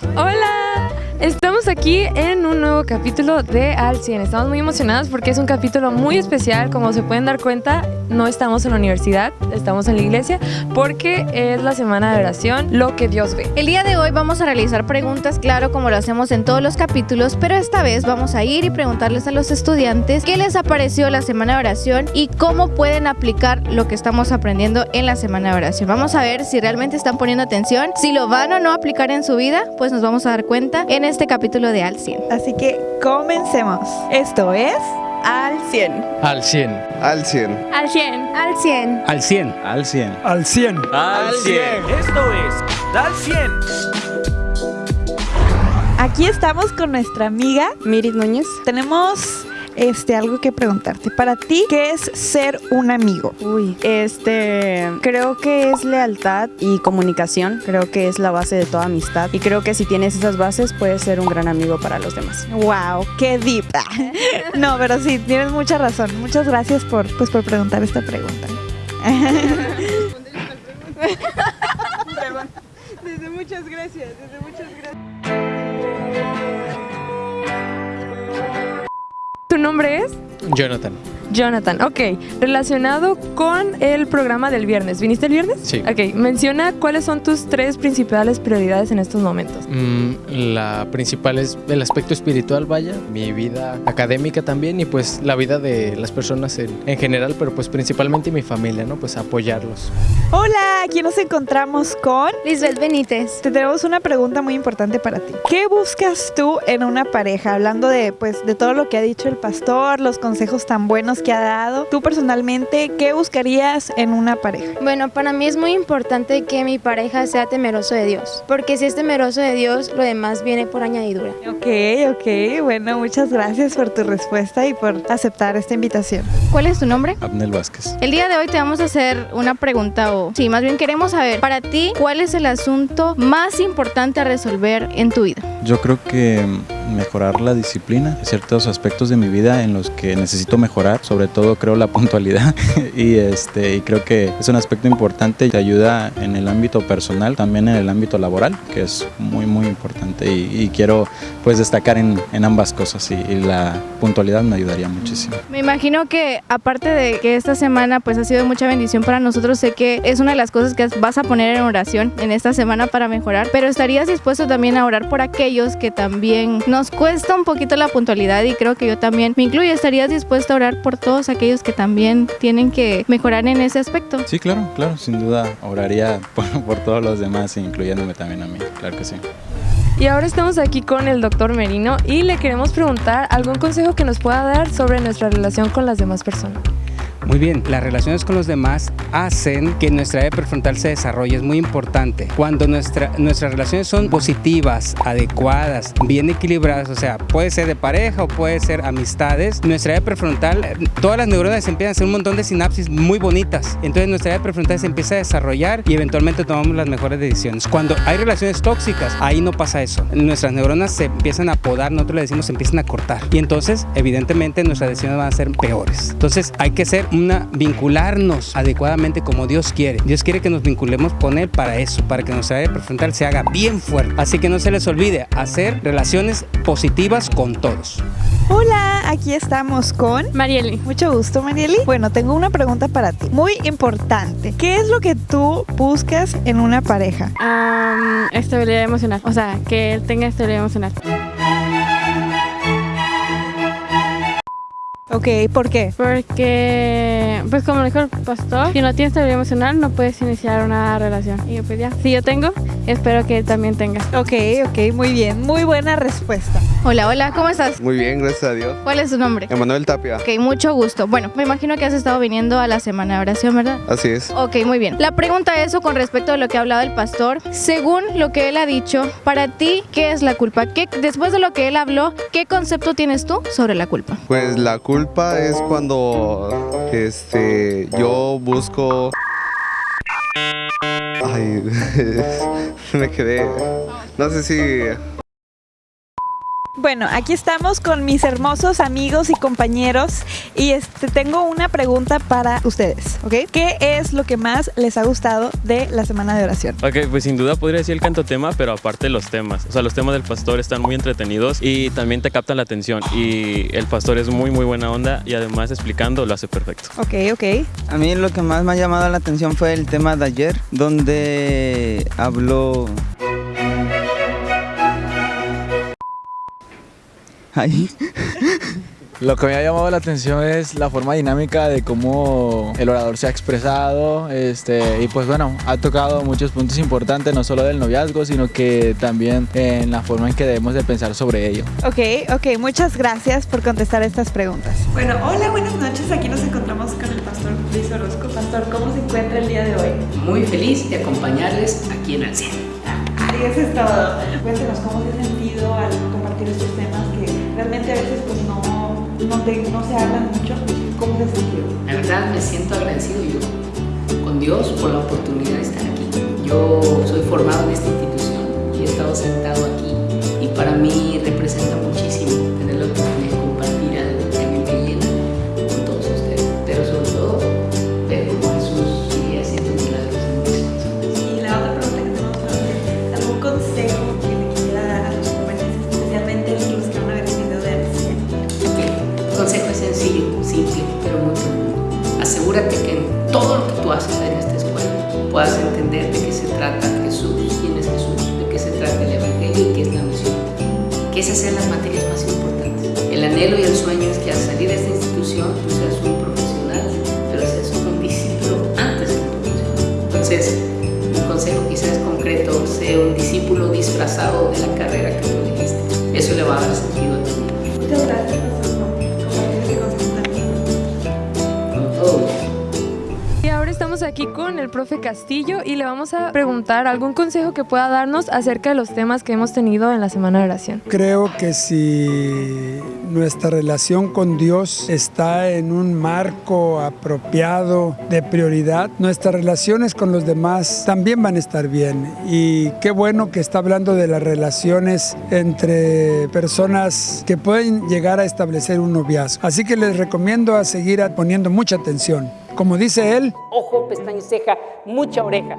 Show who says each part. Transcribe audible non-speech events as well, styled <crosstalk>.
Speaker 1: Hola aquí en un nuevo capítulo de Al 100. Estamos muy emocionados porque es un capítulo muy especial. Como se pueden dar cuenta, no estamos en la universidad, estamos en la iglesia porque es la semana de oración, lo que Dios ve.
Speaker 2: El día de hoy vamos a realizar preguntas, claro, como lo hacemos en todos los capítulos, pero esta vez vamos a ir y preguntarles a los estudiantes qué les ha parecido la semana de oración y cómo pueden aplicar lo que estamos aprendiendo en la semana de oración. Vamos a ver si realmente están poniendo atención, si lo van o no a aplicar en su vida, pues nos vamos a dar cuenta en este capítulo de Al 100.
Speaker 3: Así que comencemos. Esto es Al 100.
Speaker 4: Al 100.
Speaker 5: Al 100.
Speaker 2: Al 100. Al 100.
Speaker 4: Al 100.
Speaker 6: Al 100.
Speaker 4: Al 100.
Speaker 7: Al 100. Esto es Al 100.
Speaker 3: Aquí estamos con nuestra amiga
Speaker 1: Miris Núñez.
Speaker 3: Tenemos este algo que preguntarte. Para ti, ¿qué es ser un amigo?
Speaker 8: Uy, este, creo que es lealtad y comunicación, creo que es la base de toda amistad y creo que si tienes esas bases puedes ser un gran amigo para los demás.
Speaker 3: Wow, qué deep. <laughs> no, pero sí, tienes mucha razón. Muchas gracias por pues por preguntar esta pregunta. <laughs> desde muchas gracias, desde muchas gracias.
Speaker 1: ¿Tu nombre es?
Speaker 4: Jonathan.
Speaker 1: Jonathan, ok. Relacionado con el programa del viernes. ¿Viniste el viernes?
Speaker 4: Sí.
Speaker 1: Ok, menciona cuáles son tus tres principales prioridades en estos momentos.
Speaker 4: Mm, la principal es el aspecto espiritual, vaya, mi vida académica también y pues la vida de las personas en, en general, pero pues principalmente mi familia, ¿no? Pues apoyarlos.
Speaker 3: Hola, aquí nos encontramos con
Speaker 2: Lisbeth Benítez.
Speaker 3: Te tenemos una pregunta muy importante para ti. ¿Qué buscas tú en una pareja? Hablando de pues de todo lo que ha dicho el pastor, los consejos tan buenos que ha dado. Tú personalmente, ¿qué buscarías en una pareja?
Speaker 9: Bueno, para mí es muy importante que mi pareja sea temeroso de Dios, porque si es temeroso de Dios, lo demás viene por añadidura.
Speaker 3: Ok, ok, bueno, muchas gracias por tu respuesta y por aceptar esta invitación.
Speaker 2: ¿Cuál es tu nombre?
Speaker 6: Abnel Vázquez.
Speaker 2: El día de hoy te vamos a hacer una pregunta o sí, más bien queremos saber para ti cuál es el asunto más importante a resolver en tu vida.
Speaker 6: Yo creo que mejorar la disciplina, ciertos aspectos de mi vida en los que necesito mejorar, sobre todo creo la <laughs> puntualidad y este y creo que es un aspecto importante y te ayuda en el ámbito personal, también en el ámbito laboral, que es muy muy importante y, quiero pues destacar en, en ambas cosas y, la puntualidad me ayudaría muchísimo.
Speaker 2: Me imagino que aparte de que esta semana pues ha sido mucha bendición para nosotros, sé que es una de las cosas que vas a poner en oración en esta semana para mejorar, pero estarías dispuesto también a orar por aquellos que también nos cuesta un poquito la puntualidad y creo que yo también me incluyo, estarías dispuesto a orar por todos aquellos que también tienen que mejorar en ese aspecto.
Speaker 6: Sí, claro, claro, sin duda oraría por, por todos los demás, incluyéndome también a mí, claro que sí.
Speaker 1: Y ahora estamos aquí con el doctor Merino y le queremos preguntar algún consejo que nos pueda dar sobre nuestra relación con las demás personas.
Speaker 10: Muy bien, las relaciones con los demás hacen que nuestra área prefrontal se desarrolle, es muy importante. Cuando nuestra, nuestras relaciones son positivas, adecuadas, bien equilibradas, o sea, puede ser de pareja o puede ser amistades, nuestra área prefrontal, eh, todas las neuronas empiezan a hacer un montón de sinapsis muy bonitas. Entonces nuestra área prefrontal se empieza a desarrollar y eventualmente tomamos las mejores decisiones. Cuando hay relaciones tóxicas, ahí no pasa eso. Nuestras neuronas se empiezan a podar, nosotros le decimos se empiezan a cortar. Y entonces, evidentemente, nuestras decisiones van a ser peores. Entonces hay que ser una vincularnos adecuadamente como Dios quiere. Dios quiere que nos vinculemos con Él para eso, para que nuestra área prefrontal se haga bien fuerte. Así que no se les olvide hacer relaciones positivas con todos.
Speaker 3: Hola, aquí estamos con
Speaker 9: Marieli.
Speaker 3: Mucho gusto, Marieli. Bueno, tengo una pregunta para ti, muy importante. ¿Qué es lo que tú buscas en una pareja?
Speaker 9: Estabilidad emocional, o sea, que él tenga estabilidad emocional.
Speaker 3: Ok, ¿por qué?
Speaker 9: Porque, pues como dijo el pastor, si no tienes estabilidad emocional no puedes iniciar una relación. Y pues ya, si yo tengo, espero que él también tenga.
Speaker 3: Ok, ok, muy bien, muy buena respuesta.
Speaker 2: Hola, hola, ¿cómo estás?
Speaker 5: Muy bien, gracias a Dios.
Speaker 2: ¿Cuál es tu nombre?
Speaker 5: Emanuel Tapia.
Speaker 2: Ok, mucho gusto. Bueno, me imagino que has estado viniendo a la semana de oración, ¿verdad?
Speaker 5: Así es.
Speaker 2: Ok, muy bien. La pregunta es con respecto a lo que ha hablado el pastor. Según lo que él ha dicho, para ti, ¿qué es la culpa? ¿Qué, después de lo que él habló, ¿qué concepto tienes tú sobre la culpa?
Speaker 5: Pues la culpa es cuando este yo busco Ay, <laughs> me quedé. No sé si
Speaker 3: Bueno, aquí estamos con mis hermosos amigos y compañeros y este tengo una pregunta para ustedes, ¿ok? ¿Qué es lo que más les ha gustado de la semana de oración?
Speaker 11: Ok, pues sin duda podría decir el canto tema, pero aparte los temas. O sea, los temas del pastor están muy entretenidos y también te captan la atención. Y el pastor es muy, muy buena onda y además explicando lo hace perfecto.
Speaker 3: Ok, ok.
Speaker 12: A mí lo que más me ha llamado la atención fue el tema de ayer, donde habló... Ahí.
Speaker 13: Lo que me ha llamado la atención es la forma dinámica de cómo el orador se ha expresado este, y pues bueno, ha tocado muchos puntos importantes, no solo del noviazgo, sino que también en la forma en que debemos de pensar sobre ello.
Speaker 3: Ok, ok, muchas gracias por contestar estas preguntas. Bueno, hola, buenas noches, aquí nos encontramos con el pastor Luis Orozco. Pastor, ¿cómo se encuentra el día de hoy?
Speaker 14: Muy feliz de acompañarles aquí en Alcien.
Speaker 3: Ahí eso es todo. Cuéntenos cómo se ha sentido al compartir estos temas que realmente a veces pues no no, te, no se hablan mucho, ¿cómo te sentido?
Speaker 14: La verdad me siento agradecido yo con Dios por la oportunidad de estar aquí. Yo soy formado en esta institución y he estado sentado aquí y para mí representa muchísimo tener la oportunidad
Speaker 3: consejo
Speaker 14: es sencillo, simple, pero muy profundo. Asegúrate que en todo lo que tú haces en esta escuela puedas entender de qué se trata Jesús, quién es Jesús, de qué se trata el Evangelio y qué es la misión. Que esas sean las materias más importantes. El anhelo y el sueño es que al salir de esta institución tú seas un profesional, pero seas un discípulo antes de profesional. Entonces, mi consejo quizás concreto, sea un discípulo disfrazado de la carrera que tú elegiste. Eso le va a dar sentido
Speaker 1: aquí con el profe Castillo y le vamos a preguntar algún consejo que pueda darnos acerca de los temas que hemos tenido en la semana de oración.
Speaker 15: Creo que si nuestra relación con Dios está en un marco apropiado de prioridad, nuestras relaciones con los demás también van a estar bien. Y qué bueno que está hablando de las relaciones entre personas que pueden llegar a establecer un noviazgo. Así que les recomiendo a seguir poniendo mucha atención. Como dice él,
Speaker 16: Ojo, pestaña y ceja, mucha oreja.